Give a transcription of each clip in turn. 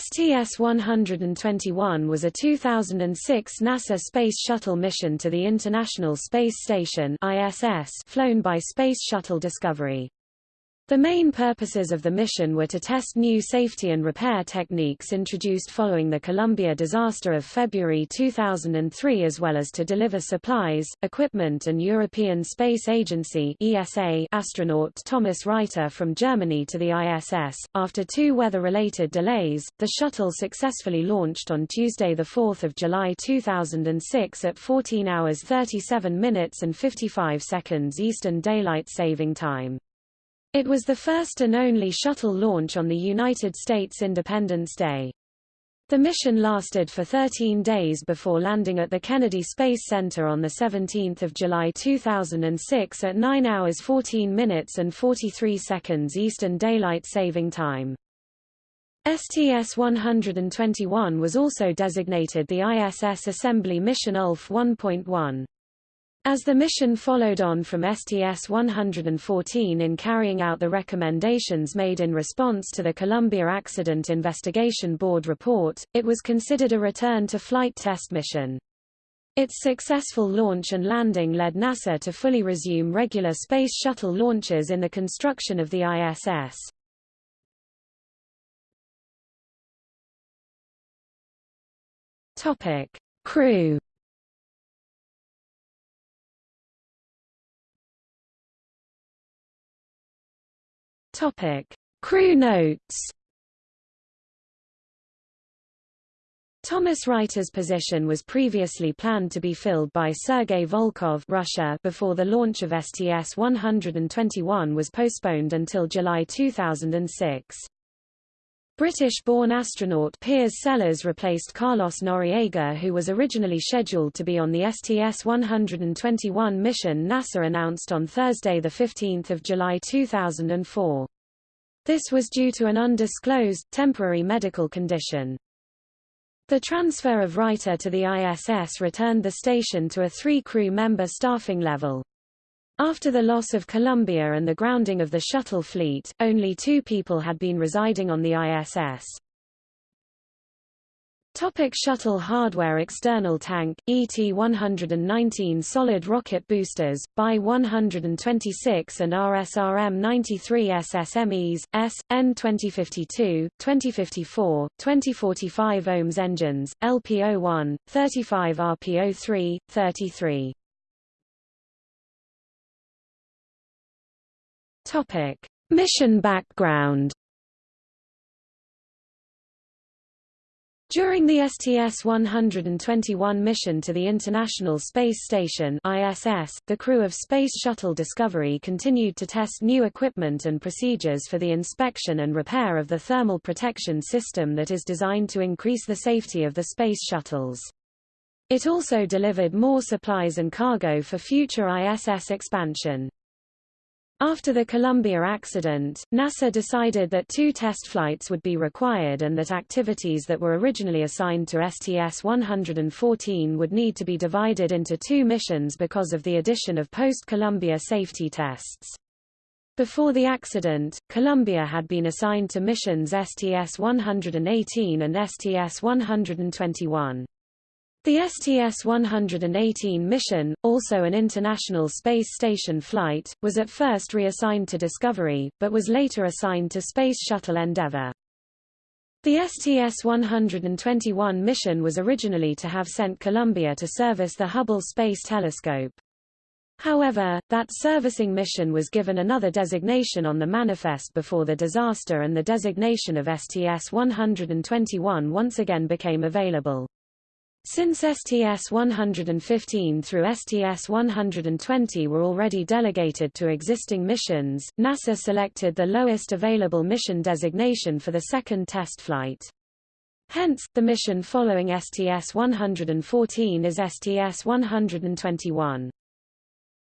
STS-121 was a 2006 NASA Space Shuttle mission to the International Space Station ISS flown by Space Shuttle Discovery. The main purposes of the mission were to test new safety and repair techniques introduced following the Columbia disaster of February 2003 as well as to deliver supplies, equipment and European Space Agency ESA astronaut Thomas Reiter from Germany to the ISS. After two weather-related delays, the shuttle successfully launched on Tuesday 4 July 2006 at 14 hours 37 minutes and 55 seconds Eastern Daylight Saving Time. It was the first and only shuttle launch on the United States Independence Day. The mission lasted for 13 days before landing at the Kennedy Space Center on 17 July 2006 at 9 hours 14 minutes and 43 seconds Eastern Daylight Saving Time. STS-121 was also designated the ISS Assembly Mission ULF 1.1. As the mission followed on from STS-114 in carrying out the recommendations made in response to the Columbia Accident Investigation Board report, it was considered a return to flight test mission. Its successful launch and landing led NASA to fully resume regular Space Shuttle launches in the construction of the ISS. Topic. Crew Topic: Crew notes. Thomas Reiter's position was previously planned to be filled by Sergei Volkov Russia before the launch of STS-121 was postponed until July 2006. British-born astronaut Piers Sellers replaced Carlos Noriega who was originally scheduled to be on the STS-121 mission NASA announced on Thursday 15 July 2004. This was due to an undisclosed, temporary medical condition. The transfer of Reiter to the ISS returned the station to a three-crew member staffing level. After the loss of Columbia and the grounding of the shuttle fleet, only two people had been residing on the ISS. Topic shuttle hardware External tank, ET-119 solid rocket boosters, BY-126 and RSRM-93 SSMEs, S, N-2052, 2054, 2045 ohms engines, LPO-1, 35 RPO-3, 33. Topic: Mission background. During the STS-121 mission to the International Space Station ISS, the crew of Space Shuttle Discovery continued to test new equipment and procedures for the inspection and repair of the thermal protection system that is designed to increase the safety of the space shuttles. It also delivered more supplies and cargo for future ISS expansion. After the Columbia accident, NASA decided that two test flights would be required and that activities that were originally assigned to STS-114 would need to be divided into two missions because of the addition of post-Columbia safety tests. Before the accident, Columbia had been assigned to missions STS-118 and STS-121. The STS-118 mission, also an International Space Station flight, was at first reassigned to Discovery, but was later assigned to Space Shuttle Endeavour. The STS-121 mission was originally to have sent Columbia to service the Hubble Space Telescope. However, that servicing mission was given another designation on the manifest before the disaster and the designation of STS-121 once again became available. Since STS-115 through STS-120 were already delegated to existing missions, NASA selected the lowest available mission designation for the second test flight. Hence, the mission following STS-114 is STS-121.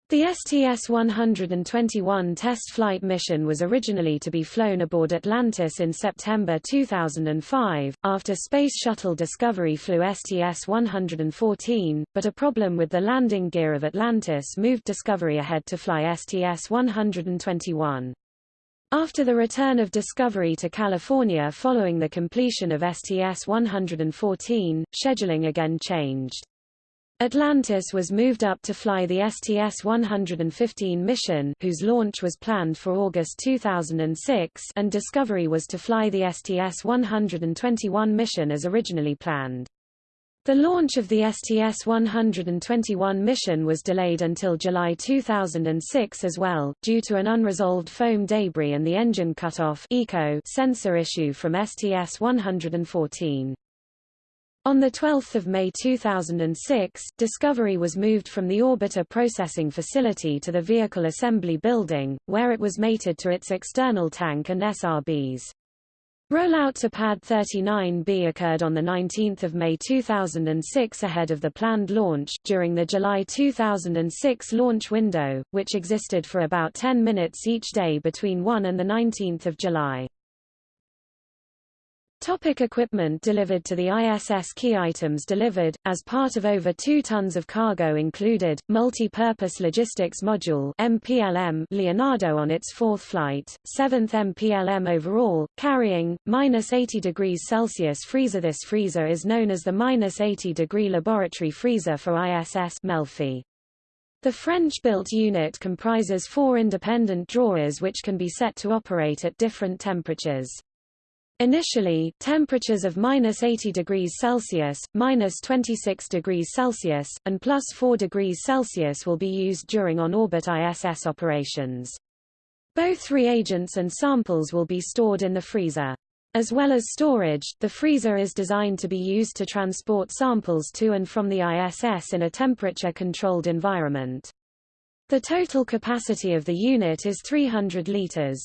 The STS-121 test flight mission was originally to be flown aboard Atlantis in September 2005, after Space Shuttle Discovery flew STS-114, but a problem with the landing gear of Atlantis moved Discovery ahead to fly STS-121. After the return of Discovery to California following the completion of STS-114, scheduling again changed. Atlantis was moved up to fly the STS-115 mission whose launch was planned for August 2006 and Discovery was to fly the STS-121 mission as originally planned. The launch of the STS-121 mission was delayed until July 2006 as well, due to an unresolved foam debris and the engine cutoff eco sensor issue from STS-114. On 12 May 2006, Discovery was moved from the orbiter processing facility to the vehicle assembly building, where it was mated to its external tank and SRBs. Rollout to Pad 39B occurred on 19 May 2006 ahead of the planned launch, during the July 2006 launch window, which existed for about 10 minutes each day between 1 and 19 July. Topic equipment delivered to the ISS Key items delivered, as part of over 2 tons of cargo included, Multi-Purpose Logistics Module MPLM Leonardo on its fourth flight, 7th MPLM overall, carrying, minus 80 degrees Celsius freezer This freezer is known as the minus 80 degree laboratory freezer for ISS Melfi. The French-built unit comprises four independent drawers which can be set to operate at different temperatures. Initially, temperatures of minus 80 degrees Celsius, minus 26 degrees Celsius, and plus 4 degrees Celsius will be used during on-orbit ISS operations. Both reagents and samples will be stored in the freezer. As well as storage, the freezer is designed to be used to transport samples to and from the ISS in a temperature-controlled environment. The total capacity of the unit is 300 liters.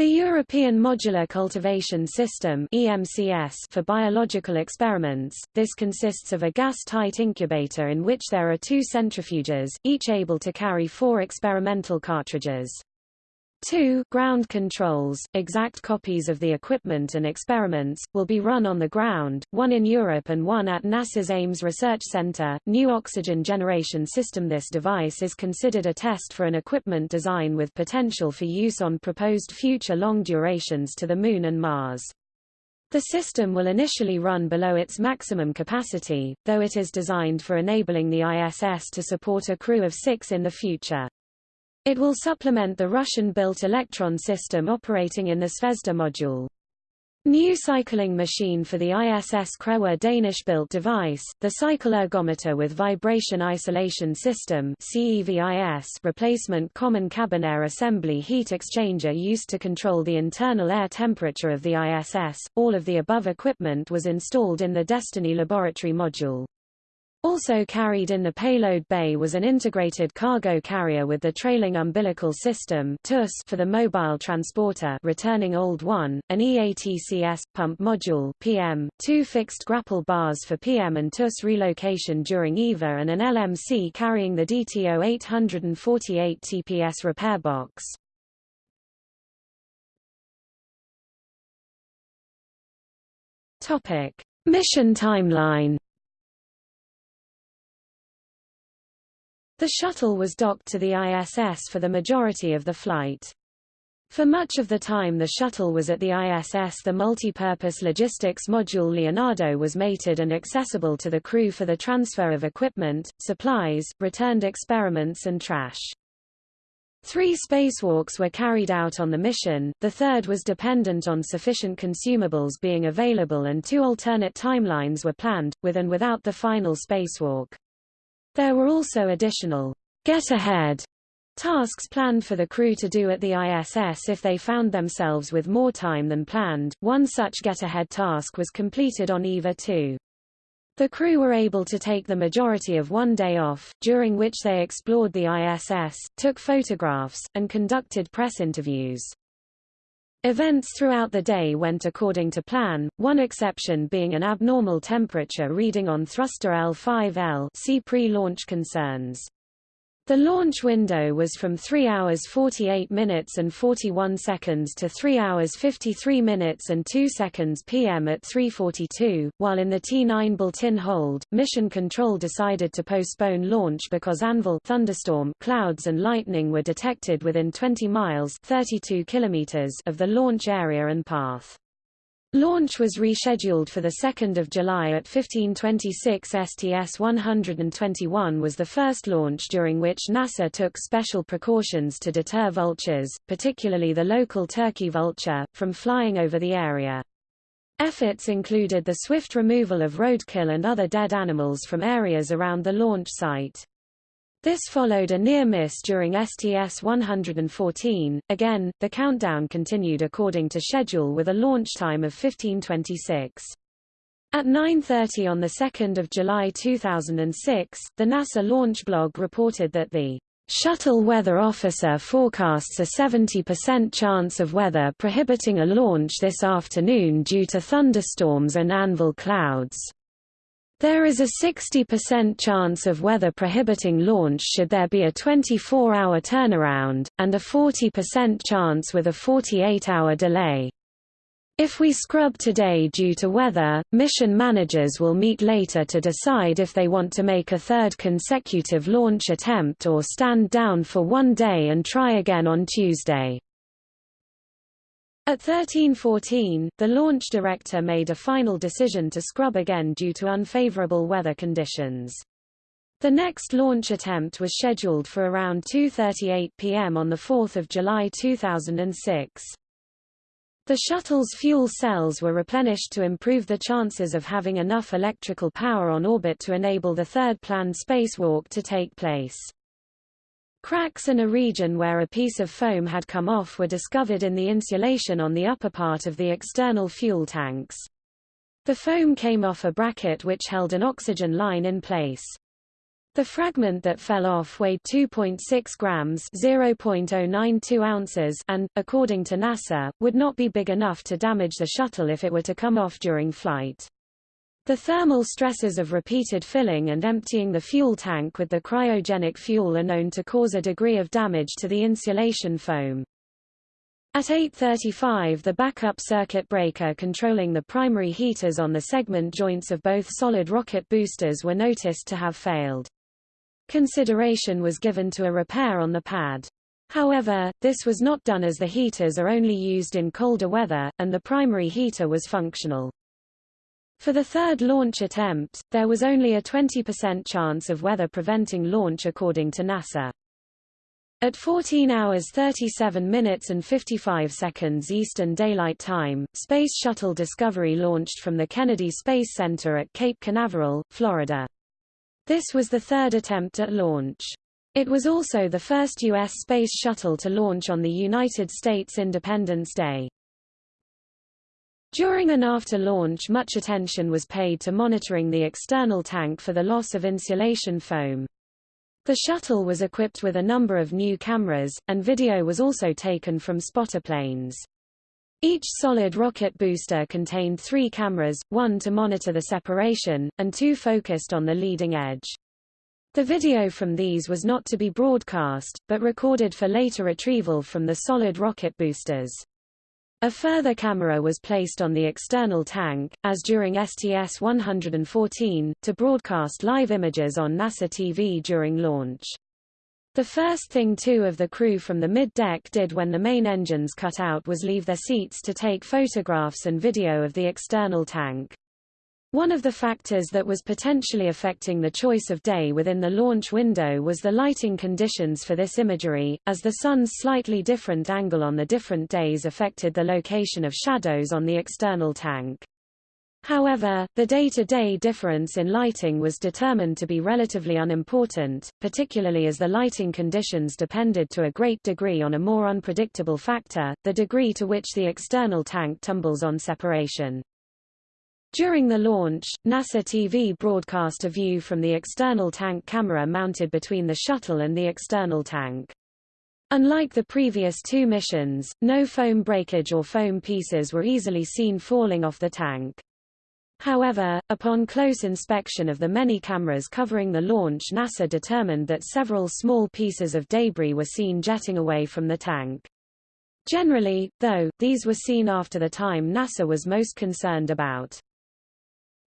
The European Modular Cultivation System EMCS for biological experiments, this consists of a gas-tight incubator in which there are two centrifuges, each able to carry four experimental cartridges. 2 ground controls, exact copies of the equipment and experiments, will be run on the ground, one in Europe and one at NASA's Ames Research Center. New Oxygen Generation System This device is considered a test for an equipment design with potential for use on proposed future long durations to the Moon and Mars. The system will initially run below its maximum capacity, though it is designed for enabling the ISS to support a crew of six in the future. It will supplement the Russian-built Elektron system operating in the Zvezda module. New cycling machine for the ISS crew Danish-built device, the cycle ergometer with vibration isolation system CEVIS replacement common cabin air assembly heat exchanger used to control the internal air temperature of the ISS. All of the above equipment was installed in the Destiny laboratory module. Also carried in the payload bay was an integrated cargo carrier with the trailing umbilical system for the mobile transporter returning old 1, an EATCS, pump module PM, two fixed grapple bars for PM and TUS relocation during EVA and an LMC carrying the DTO 848 TPS repair box. Mission timeline The shuttle was docked to the ISS for the majority of the flight. For much of the time the shuttle was at the ISS the multi-purpose logistics module Leonardo was mated and accessible to the crew for the transfer of equipment, supplies, returned experiments and trash. Three spacewalks were carried out on the mission, the third was dependent on sufficient consumables being available and two alternate timelines were planned, with and without the final spacewalk. There were also additional get ahead tasks planned for the crew to do at the ISS if they found themselves with more time than planned. One such get-ahead task was completed on EVA 2. The crew were able to take the majority of one day off, during which they explored the ISS, took photographs, and conducted press interviews. Events throughout the day went according to plan, one exception being an abnormal temperature reading on thruster L5L see pre-launch concerns. The launch window was from 3 hours 48 minutes and 41 seconds to 3 hours 53 minutes and 2 seconds p.m. at 3.42, while in the T-9 built-in hold, Mission Control decided to postpone launch because anvil thunderstorm clouds and lightning were detected within 20 miles 32 kilometers of the launch area and path. Launch was rescheduled for 2 July at 1526 STS-121 was the first launch during which NASA took special precautions to deter vultures, particularly the local turkey vulture, from flying over the area. Efforts included the swift removal of roadkill and other dead animals from areas around the launch site. This followed a near miss during STS-114. Again, the countdown continued according to schedule with a launch time of 1526. At 9.30 on 2 July 2006, the NASA launch blog reported that the Shuttle weather officer forecasts a 70% chance of weather prohibiting a launch this afternoon due to thunderstorms and anvil clouds. There is a 60% chance of weather prohibiting launch should there be a 24-hour turnaround, and a 40% chance with a 48-hour delay. If we scrub today due to weather, mission managers will meet later to decide if they want to make a third consecutive launch attempt or stand down for one day and try again on Tuesday. At 1314, the launch director made a final decision to scrub again due to unfavorable weather conditions. The next launch attempt was scheduled for around 2.38 p.m. on 4 July 2006. The shuttle's fuel cells were replenished to improve the chances of having enough electrical power on orbit to enable the third planned spacewalk to take place. Cracks in a region where a piece of foam had come off were discovered in the insulation on the upper part of the external fuel tanks. The foam came off a bracket which held an oxygen line in place. The fragment that fell off weighed 2.6 grams (0.092 ounces) and, according to NASA, would not be big enough to damage the shuttle if it were to come off during flight. The thermal stresses of repeated filling and emptying the fuel tank with the cryogenic fuel are known to cause a degree of damage to the insulation foam. At 8.35 the backup circuit breaker controlling the primary heaters on the segment joints of both solid rocket boosters were noticed to have failed. Consideration was given to a repair on the pad. However, this was not done as the heaters are only used in colder weather, and the primary heater was functional. For the third launch attempt, there was only a 20% chance of weather preventing launch according to NASA. At 14 hours 37 minutes and 55 seconds Eastern Daylight Time, Space Shuttle Discovery launched from the Kennedy Space Center at Cape Canaveral, Florida. This was the third attempt at launch. It was also the first U.S. space shuttle to launch on the United States Independence Day. During and after launch much attention was paid to monitoring the external tank for the loss of insulation foam. The shuttle was equipped with a number of new cameras, and video was also taken from spotter planes. Each solid rocket booster contained three cameras, one to monitor the separation, and two focused on the leading edge. The video from these was not to be broadcast, but recorded for later retrieval from the solid rocket boosters. A further camera was placed on the external tank, as during STS-114, to broadcast live images on NASA TV during launch. The first thing two of the crew from the mid-deck did when the main engines cut out was leave their seats to take photographs and video of the external tank. One of the factors that was potentially affecting the choice of day within the launch window was the lighting conditions for this imagery, as the sun's slightly different angle on the different days affected the location of shadows on the external tank. However, the day-to-day -day difference in lighting was determined to be relatively unimportant, particularly as the lighting conditions depended to a great degree on a more unpredictable factor, the degree to which the external tank tumbles on separation. During the launch, NASA TV broadcast a view from the external tank camera mounted between the shuttle and the external tank. Unlike the previous two missions, no foam breakage or foam pieces were easily seen falling off the tank. However, upon close inspection of the many cameras covering the launch NASA determined that several small pieces of debris were seen jetting away from the tank. Generally, though, these were seen after the time NASA was most concerned about.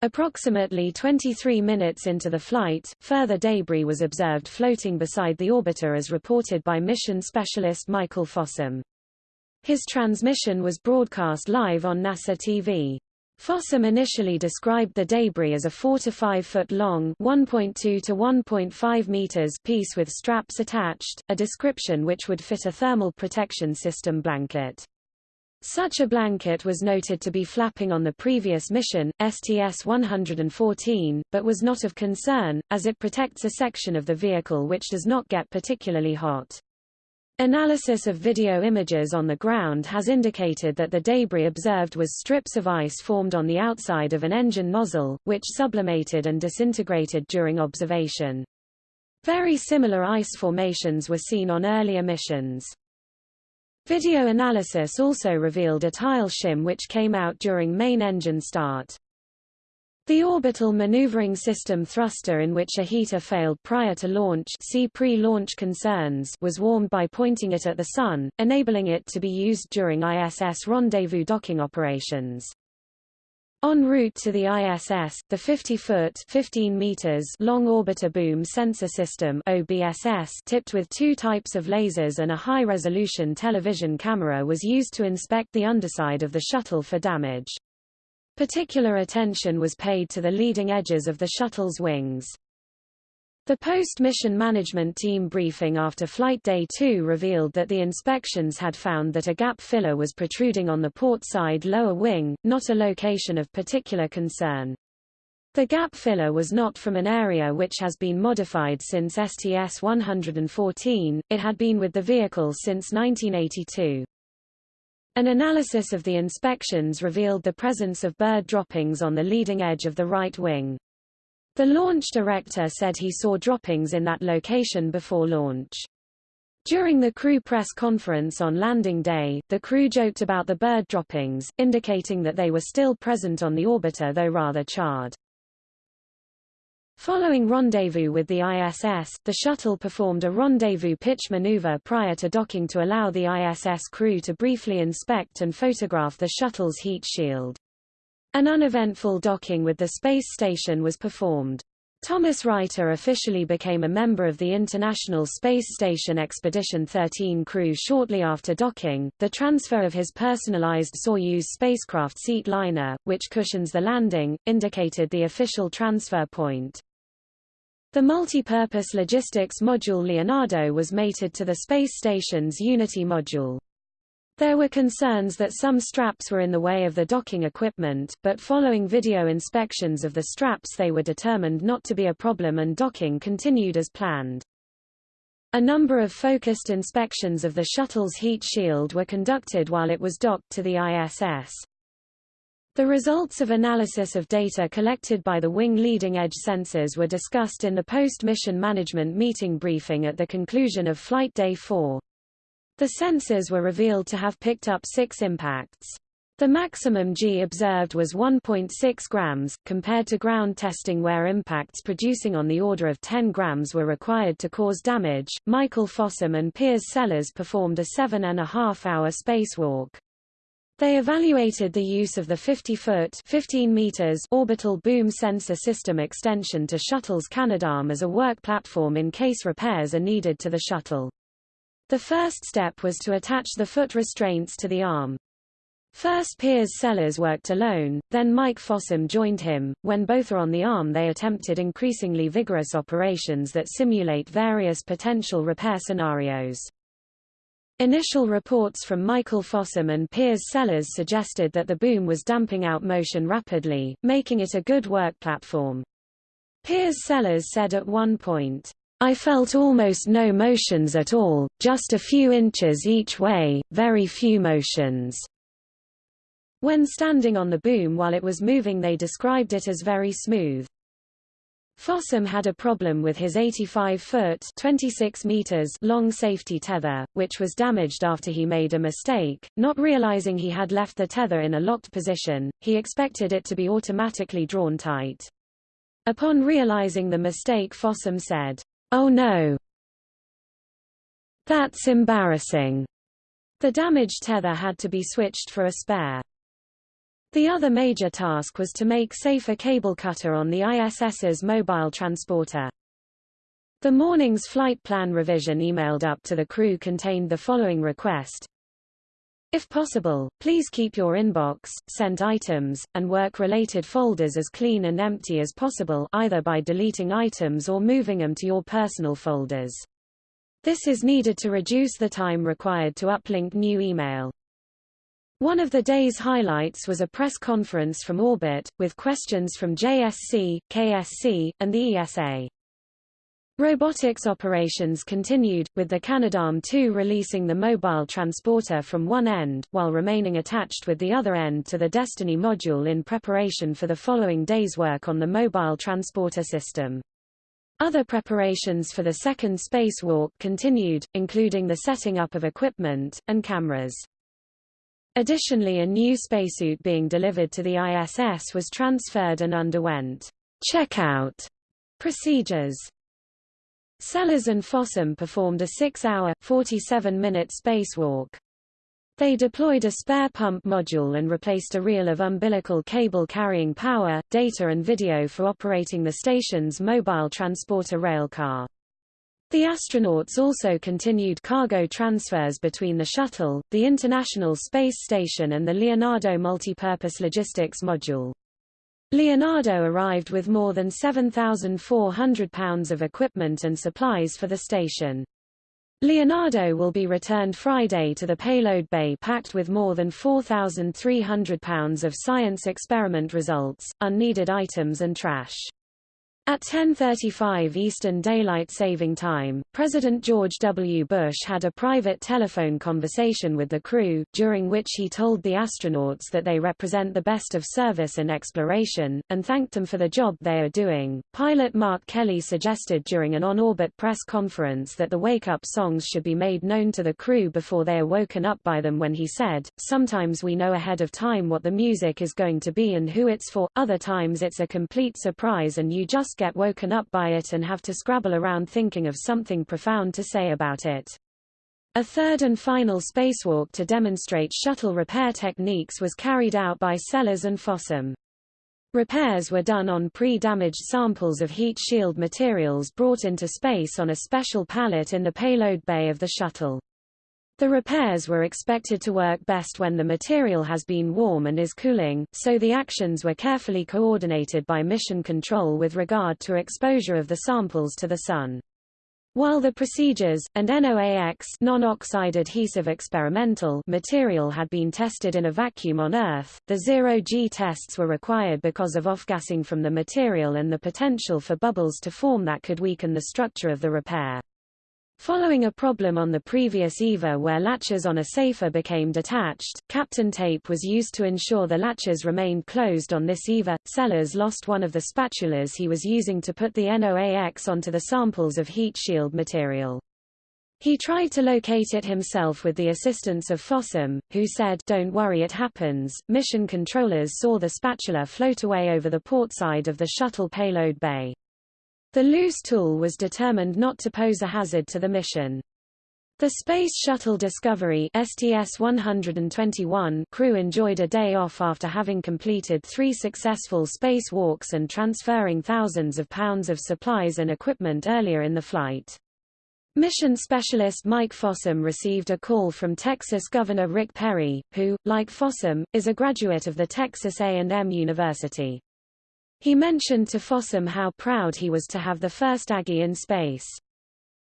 Approximately 23 minutes into the flight, further debris was observed floating beside the orbiter as reported by mission specialist Michael Fossum. His transmission was broadcast live on NASA TV. Fossum initially described the debris as a 4 to 5 foot long 1.2 to 1.5 meters piece with straps attached, a description which would fit a thermal protection system blanket. Such a blanket was noted to be flapping on the previous mission, STS-114, but was not of concern, as it protects a section of the vehicle which does not get particularly hot. Analysis of video images on the ground has indicated that the debris observed was strips of ice formed on the outside of an engine nozzle, which sublimated and disintegrated during observation. Very similar ice formations were seen on earlier missions. Video analysis also revealed a tile shim which came out during main engine start. The orbital maneuvering system thruster in which a heater failed prior to launch see pre-launch concerns was warmed by pointing it at the Sun, enabling it to be used during ISS rendezvous docking operations. En route to the ISS, the 50-foot (15 meters) long orbiter boom sensor system (OBSS) tipped with two types of lasers and a high-resolution television camera was used to inspect the underside of the shuttle for damage. Particular attention was paid to the leading edges of the shuttle's wings. The post-mission management team briefing after Flight Day 2 revealed that the inspections had found that a gap filler was protruding on the port side lower wing, not a location of particular concern. The gap filler was not from an area which has been modified since STS-114, it had been with the vehicle since 1982. An analysis of the inspections revealed the presence of bird droppings on the leading edge of the right wing. The launch director said he saw droppings in that location before launch. During the crew press conference on landing day, the crew joked about the bird droppings, indicating that they were still present on the orbiter though rather charred. Following rendezvous with the ISS, the shuttle performed a rendezvous pitch maneuver prior to docking to allow the ISS crew to briefly inspect and photograph the shuttle's heat shield. An uneventful docking with the space station was performed. Thomas Reiter officially became a member of the International Space Station Expedition 13 crew shortly after docking. The transfer of his personalized Soyuz spacecraft seat liner, which cushions the landing, indicated the official transfer point. The multi-purpose logistics module Leonardo was mated to the space station's Unity module. There were concerns that some straps were in the way of the docking equipment, but following video inspections of the straps they were determined not to be a problem and docking continued as planned. A number of focused inspections of the shuttle's heat shield were conducted while it was docked to the ISS. The results of analysis of data collected by the wing leading edge sensors were discussed in the post-mission management meeting briefing at the conclusion of Flight Day 4. The sensors were revealed to have picked up six impacts. The maximum G observed was 1.6 grams, compared to ground testing where impacts producing on the order of 10 grams were required to cause damage. Michael Fossum and Piers Sellers performed a seven and a half hour spacewalk. They evaluated the use of the 50-foot 15 meters orbital boom sensor system extension to shuttle's Canadarm as a work platform in case repairs are needed to the shuttle. The first step was to attach the foot restraints to the arm. First Piers Sellers worked alone, then Mike Fossum joined him. When both are on the arm they attempted increasingly vigorous operations that simulate various potential repair scenarios. Initial reports from Michael Fossum and Piers Sellers suggested that the boom was damping out motion rapidly, making it a good work platform. Piers Sellers said at one point, I felt almost no motions at all, just a few inches each way, very few motions. When standing on the boom while it was moving they described it as very smooth. Fossum had a problem with his 85-foot (26 meters) long safety tether, which was damaged after he made a mistake. Not realizing he had left the tether in a locked position, he expected it to be automatically drawn tight. Upon realizing the mistake Fossum said, Oh no! That's embarrassing. The damaged tether had to be switched for a spare. The other major task was to make safer cable cutter on the ISS's mobile transporter. The morning's flight plan revision emailed up to the crew contained the following request. If possible, please keep your inbox, sent items, and work-related folders as clean and empty as possible either by deleting items or moving them to your personal folders. This is needed to reduce the time required to uplink new email. One of the day's highlights was a press conference from Orbit, with questions from JSC, KSC, and the ESA. Robotics operations continued, with the Canadarm2 releasing the mobile transporter from one end, while remaining attached with the other end to the Destiny module in preparation for the following day's work on the mobile transporter system. Other preparations for the second spacewalk continued, including the setting up of equipment, and cameras. Additionally a new spacesuit being delivered to the ISS was transferred and underwent checkout procedures. Sellers and Fossum performed a six-hour, 47-minute spacewalk. They deployed a spare pump module and replaced a reel of umbilical cable carrying power, data and video for operating the station's mobile transporter railcar. The astronauts also continued cargo transfers between the shuttle, the International Space Station and the Leonardo Multipurpose Logistics Module. Leonardo arrived with more than 7,400 pounds of equipment and supplies for the station. Leonardo will be returned Friday to the payload bay packed with more than 4,300 pounds of science experiment results, unneeded items and trash. At 10.35 Eastern Daylight Saving Time, President George W. Bush had a private telephone conversation with the crew, during which he told the astronauts that they represent the best of service and exploration, and thanked them for the job they are doing. Pilot Mark Kelly suggested during an on-orbit press conference that the wake-up songs should be made known to the crew before they are woken up by them when he said, Sometimes we know ahead of time what the music is going to be and who it's for, other times it's a complete surprise and you just get woken up by it and have to scrabble around thinking of something profound to say about it. A third and final spacewalk to demonstrate shuttle repair techniques was carried out by Sellers and Fossum. Repairs were done on pre-damaged samples of heat shield materials brought into space on a special pallet in the payload bay of the shuttle. The repairs were expected to work best when the material has been warm and is cooling, so the actions were carefully coordinated by mission control with regard to exposure of the samples to the sun. While the procedures, and NOAX non-oxide adhesive experimental material had been tested in a vacuum on Earth, the zero-G tests were required because of off-gassing from the material and the potential for bubbles to form that could weaken the structure of the repair. Following a problem on the previous EVA where latches on a safer became detached, Kapton tape was used to ensure the latches remained closed on this EVA. Sellers lost one of the spatulas he was using to put the NOAX onto the samples of heat shield material. He tried to locate it himself with the assistance of Fossum, who said, Don't worry it happens. Mission controllers saw the spatula float away over the port side of the shuttle payload bay. The loose tool was determined not to pose a hazard to the mission. The Space Shuttle Discovery STS-121 crew enjoyed a day off after having completed three successful spacewalks and transferring thousands of pounds of supplies and equipment earlier in the flight. Mission specialist Mike Fossum received a call from Texas Governor Rick Perry, who, like Fossum, is a graduate of the Texas A&M University. He mentioned to Fossum how proud he was to have the first Aggie in space.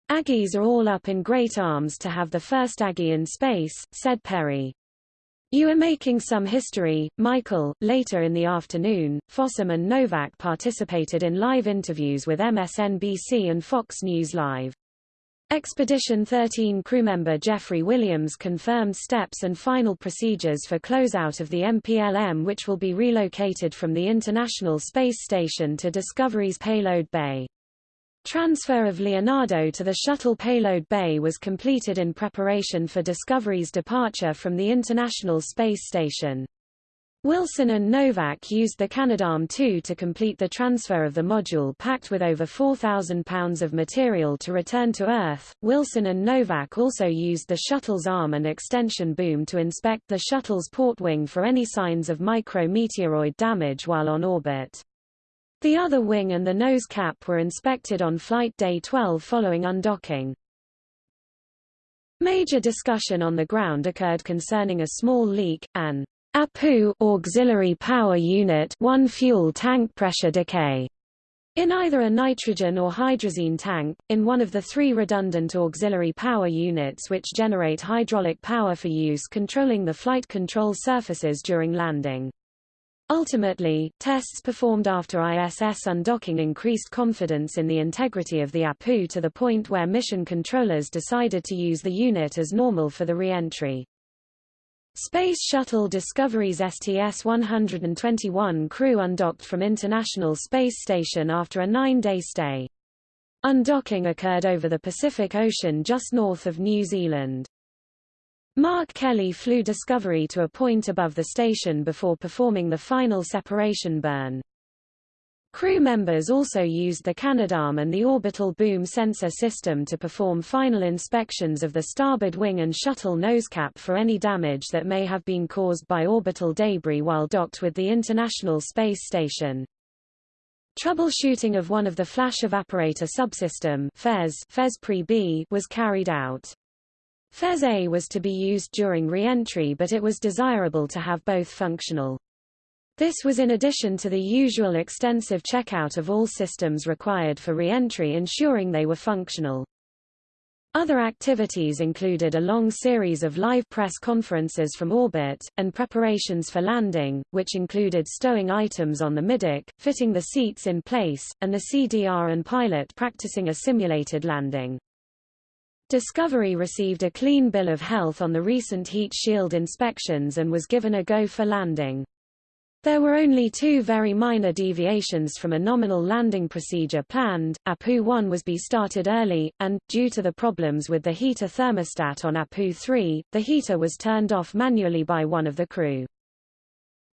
Aggies are all up in great arms to have the first Aggie in space, said Perry. You are making some history, Michael. Later in the afternoon, Fossum and Nowak participated in live interviews with MSNBC and Fox News Live. Expedition 13 crewmember Jeffrey Williams confirmed steps and final procedures for closeout of the MPLM which will be relocated from the International Space Station to Discovery's payload bay. Transfer of Leonardo to the shuttle payload bay was completed in preparation for Discovery's departure from the International Space Station. Wilson and Nowak used the Canadarm2 to complete the transfer of the module packed with over 4,000 pounds of material to return to Earth. Wilson and Nowak also used the shuttle's arm and extension boom to inspect the shuttle's port wing for any signs of micrometeoroid damage while on orbit. The other wing and the nose cap were inspected on flight day 12 following undocking. Major discussion on the ground occurred concerning a small leak, an APU auxiliary power unit one fuel tank pressure decay in either a nitrogen or hydrazine tank, in one of the three redundant auxiliary power units which generate hydraulic power for use controlling the flight control surfaces during landing. Ultimately, tests performed after ISS undocking increased confidence in the integrity of the APU to the point where mission controllers decided to use the unit as normal for the re-entry. Space Shuttle Discovery's STS-121 crew undocked from International Space Station after a nine-day stay. Undocking occurred over the Pacific Ocean just north of New Zealand. Mark Kelly flew Discovery to a point above the station before performing the final separation burn. Crew members also used the Canadarm and the orbital boom sensor system to perform final inspections of the starboard wing and shuttle nosecap for any damage that may have been caused by orbital debris while docked with the International Space Station. Troubleshooting of one of the flash evaporator subsystem FES, FES Pre-B was carried out. FES A was to be used during re-entry but it was desirable to have both functional. This was in addition to the usual extensive checkout of all systems required for re-entry ensuring they were functional. Other activities included a long series of live press conferences from orbit, and preparations for landing, which included stowing items on the middeck, fitting the seats in place, and the CDR and pilot practicing a simulated landing. Discovery received a clean bill of health on the recent heat shield inspections and was given a go for landing. There were only two very minor deviations from a nominal landing procedure planned. APU-1 was be started early, and, due to the problems with the heater thermostat on APU-3, the heater was turned off manually by one of the crew.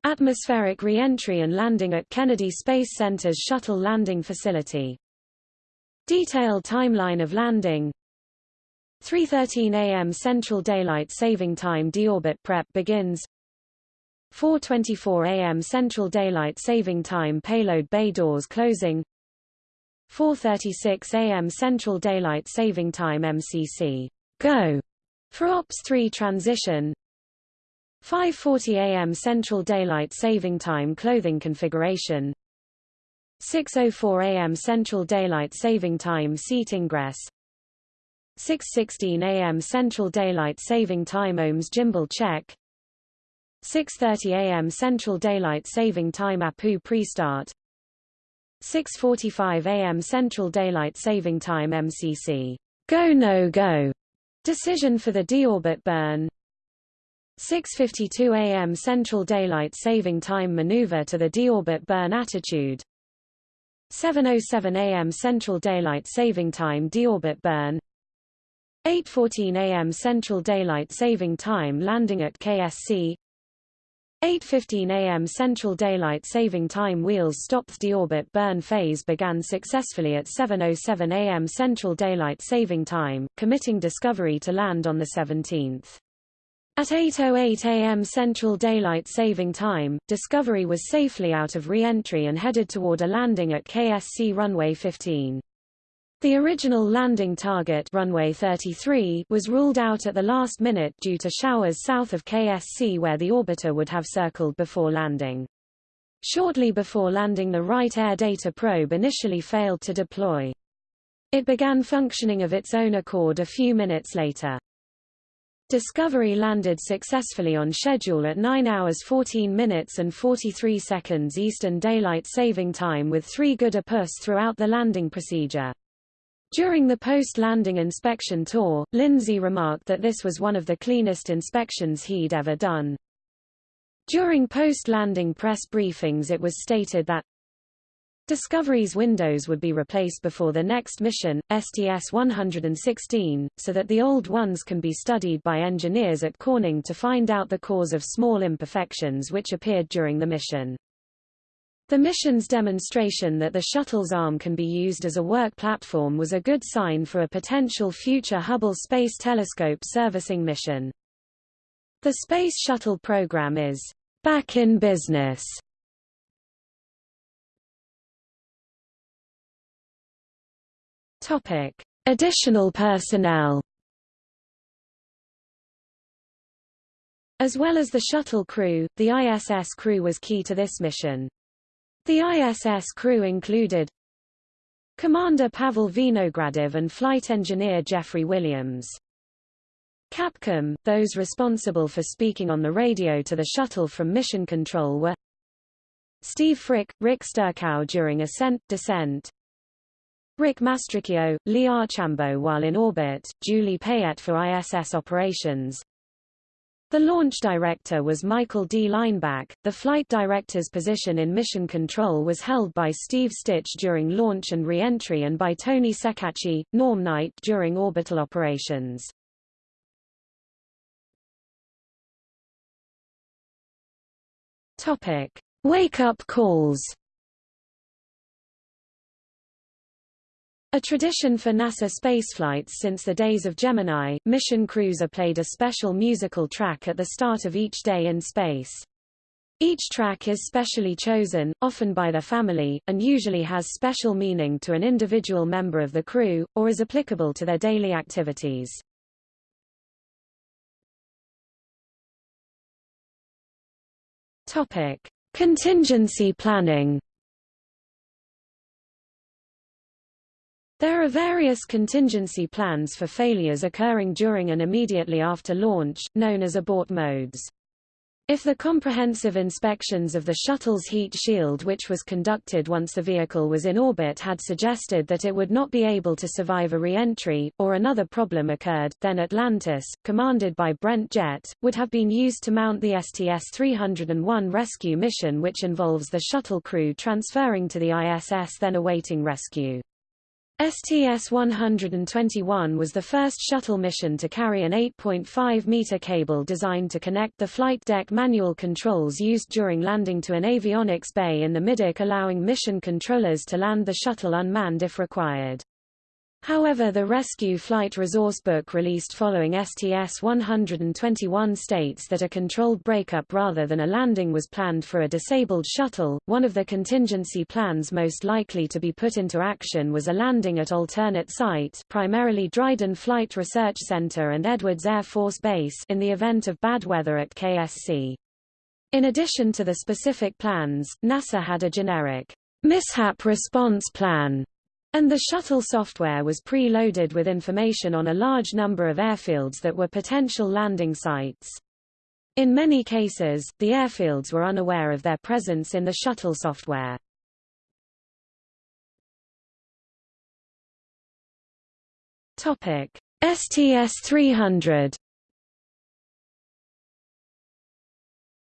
Atmospheric re-entry and landing at Kennedy Space Center's shuttle landing facility. Detailed timeline of landing 3.13 a.m. Central Daylight Saving Time deorbit prep begins 4.24 am Central Daylight Saving Time payload bay doors closing. 4.36 am Central Daylight Saving Time MCC go. For OPS 3 transition. 5.40 am Central Daylight Saving Time clothing configuration. 6.04 am Central Daylight Saving Time seat ingress. 6.16 am Central Daylight Saving Time OMS gimbal check 6.30 am Central Daylight Saving Time APU pre-start. 6.45 am Central Daylight Saving Time MCC go no go. Decision for the deorbit burn. 6.52 am Central Daylight Saving Time maneuver to the deorbit burn attitude. 7.07 am Central Daylight Saving Time deorbit burn. 8.14 am Central Daylight Saving Time landing at KSC 8.15 am Central Daylight Saving Time wheels stopped The deorbit burn phase began successfully at 7.07 am Central Daylight Saving Time, committing Discovery to land on the 17th. At 8.08 am Central Daylight Saving Time, Discovery was safely out of re-entry and headed toward a landing at KSC runway 15. The original landing target runway 33 was ruled out at the last minute due to showers south of KSC where the orbiter would have circled before landing. Shortly before landing the right Air Data Probe initially failed to deploy. It began functioning of its own accord a few minutes later. Discovery landed successfully on schedule at 9 hours 14 minutes and 43 seconds Eastern Daylight Saving Time with three good APUs throughout the landing procedure. During the post-landing inspection tour, Lindsey remarked that this was one of the cleanest inspections he'd ever done. During post-landing press briefings it was stated that Discovery's windows would be replaced before the next mission, STS-116, so that the old ones can be studied by engineers at Corning to find out the cause of small imperfections which appeared during the mission. The mission's demonstration that the shuttle's arm can be used as a work platform was a good sign for a potential future Hubble Space Telescope servicing mission. The Space Shuttle program is back in business. Topic: Additional personnel. As well as the shuttle crew, the ISS crew was key to this mission. The ISS crew included Commander Pavel Vinogradov and flight engineer Jeffrey Williams. Capcom, those responsible for speaking on the radio to the shuttle from mission control were Steve Frick, Rick Sturckow during ascent, descent, Rick Mastracchio, Lee Archambault while in orbit, Julie Payette for ISS operations, the launch director was Michael D. Leinbach. The flight director's position in mission control was held by Steve Stich during launch and re-entry and by Tony Ceccacci, Norm Knight during orbital operations. Topic: Wake-up calls. A tradition for NASA spaceflights since the days of Gemini, mission crews are played a special musical track at the start of each day in space. Each track is specially chosen, often by their family, and usually has special meaning to an individual member of the crew, or is applicable to their daily activities. Topic. Contingency planning There are various contingency plans for failures occurring during and immediately after launch, known as abort modes. If the comprehensive inspections of the shuttle's heat shield which was conducted once the vehicle was in orbit had suggested that it would not be able to survive a re-entry, or another problem occurred, then Atlantis, commanded by Brent Jett, would have been used to mount the STS-301 rescue mission which involves the shuttle crew transferring to the ISS then awaiting rescue. STS-121 was the first shuttle mission to carry an 8.5-meter cable designed to connect the flight deck manual controls used during landing to an avionics bay in the middeck allowing mission controllers to land the shuttle unmanned if required. However the Rescue Flight Resource Book released following STS-121 states that a controlled breakup rather than a landing was planned for a disabled shuttle. One of the contingency plans most likely to be put into action was a landing at alternate sites primarily Dryden Flight Research Center and Edwards Air Force Base in the event of bad weather at KSC. In addition to the specific plans, NASA had a generic mishap response plan and the shuttle software was pre-loaded with information on a large number of airfields that were potential landing sites. In many cases, the airfields were unaware of their presence in the shuttle software. Topic: STS-300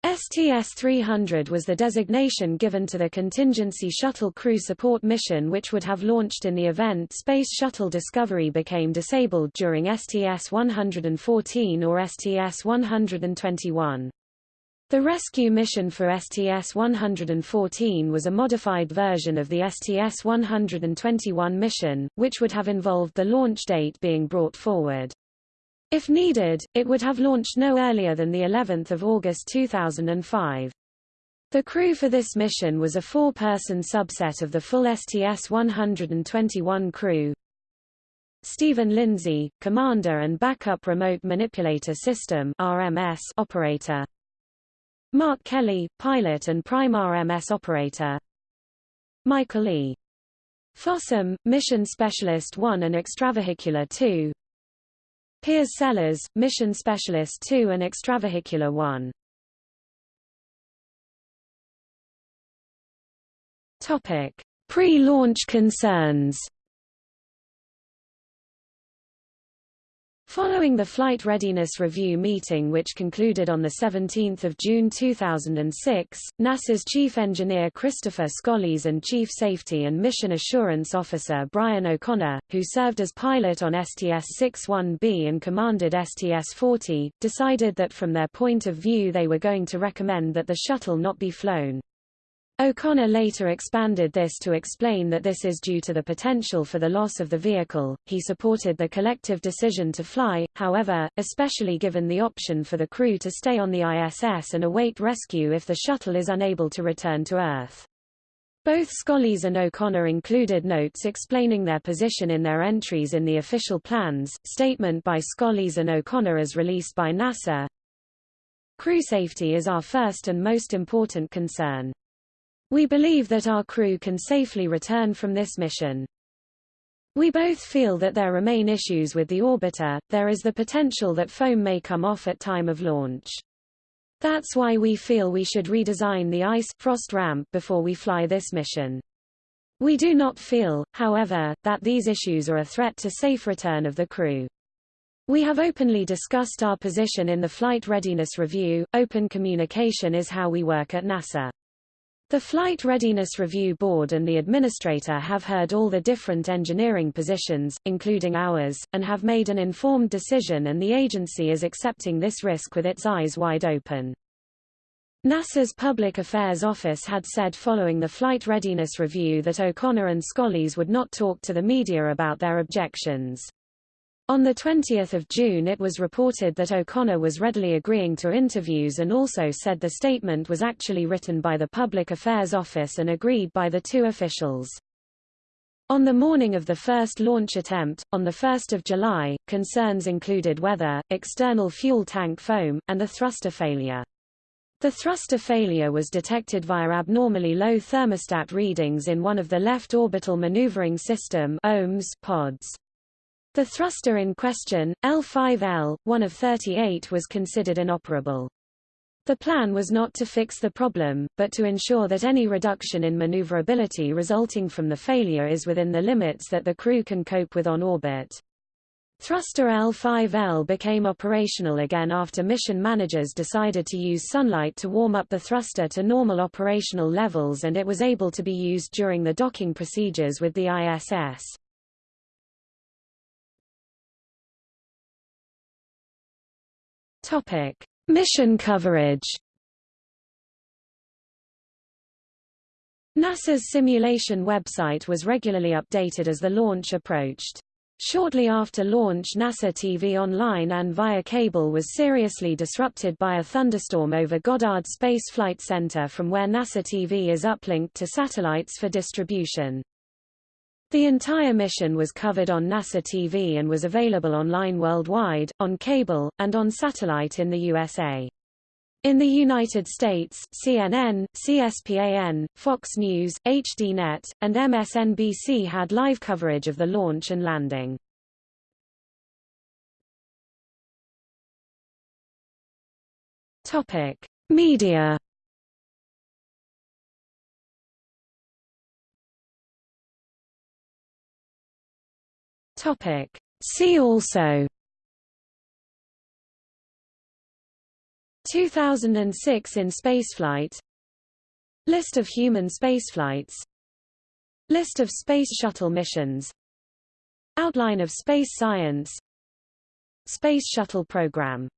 STS-300 was the designation given to the contingency shuttle crew support mission which would have launched in the event Space Shuttle Discovery became disabled during STS-114 or STS-121. The rescue mission for STS-114 was a modified version of the STS-121 mission, which would have involved the launch date being brought forward. If needed, it would have launched no earlier than the 11th of August 2005. The crew for this mission was a four-person subset of the full STS-121 crew. Steven Lindsey, Commander and Backup Remote Manipulator System RMS operator. Mark Kelly, Pilot and Prime RMS Operator. Michael E. Fossum, Mission Specialist 1 and Extravehicular 2. Piers Sellers, Mission Specialist 2 and Extravehicular 1. Topic: Pre-launch concerns. Following the Flight Readiness Review meeting which concluded on 17 June 2006, NASA's Chief Engineer Christopher Scolese and Chief Safety and Mission Assurance Officer Brian O'Connor, who served as pilot on STS-61B and commanded STS-40, decided that from their point of view they were going to recommend that the shuttle not be flown. O'Connor later expanded this to explain that this is due to the potential for the loss of the vehicle. He supported the collective decision to fly, however, especially given the option for the crew to stay on the ISS and await rescue if the shuttle is unable to return to Earth. Both Scolese and O'Connor included notes explaining their position in their entries in the official plans. Statement by Scolese and O'Connor as released by NASA. Crew safety is our first and most important concern. We believe that our crew can safely return from this mission. We both feel that there remain issues with the orbiter, there is the potential that foam may come off at time of launch. That's why we feel we should redesign the ice frost ramp before we fly this mission. We do not feel, however, that these issues are a threat to safe return of the crew. We have openly discussed our position in the Flight Readiness Review. Open communication is how we work at NASA. The Flight Readiness Review Board and the administrator have heard all the different engineering positions, including ours, and have made an informed decision and the agency is accepting this risk with its eyes wide open. NASA's Public Affairs Office had said following the Flight Readiness Review that O'Connor and Scolese would not talk to the media about their objections. On 20 June it was reported that O'Connor was readily agreeing to interviews and also said the statement was actually written by the Public Affairs Office and agreed by the two officials. On the morning of the first launch attempt, on 1 July, concerns included weather, external fuel tank foam, and a thruster failure. The thruster failure was detected via abnormally low thermostat readings in one of the left orbital maneuvering system pods. The thruster in question, L5L, one of 38 was considered inoperable. The plan was not to fix the problem, but to ensure that any reduction in maneuverability resulting from the failure is within the limits that the crew can cope with on orbit. Thruster L5L became operational again after mission managers decided to use sunlight to warm up the thruster to normal operational levels and it was able to be used during the docking procedures with the ISS. Topic: Mission coverage. NASA's simulation website was regularly updated as the launch approached. Shortly after launch NASA TV online and via cable was seriously disrupted by a thunderstorm over Goddard Space Flight Center from where NASA TV is uplinked to satellites for distribution. The entire mission was covered on NASA TV and was available online worldwide, on cable, and on satellite in the USA. In the United States, CNN, CSPAN, Fox News, HDNet, and MSNBC had live coverage of the launch and landing. Topic: Media Topic. See also. 2006 in spaceflight. List of human spaceflights. List of Space Shuttle missions. Outline of space science. Space Shuttle Program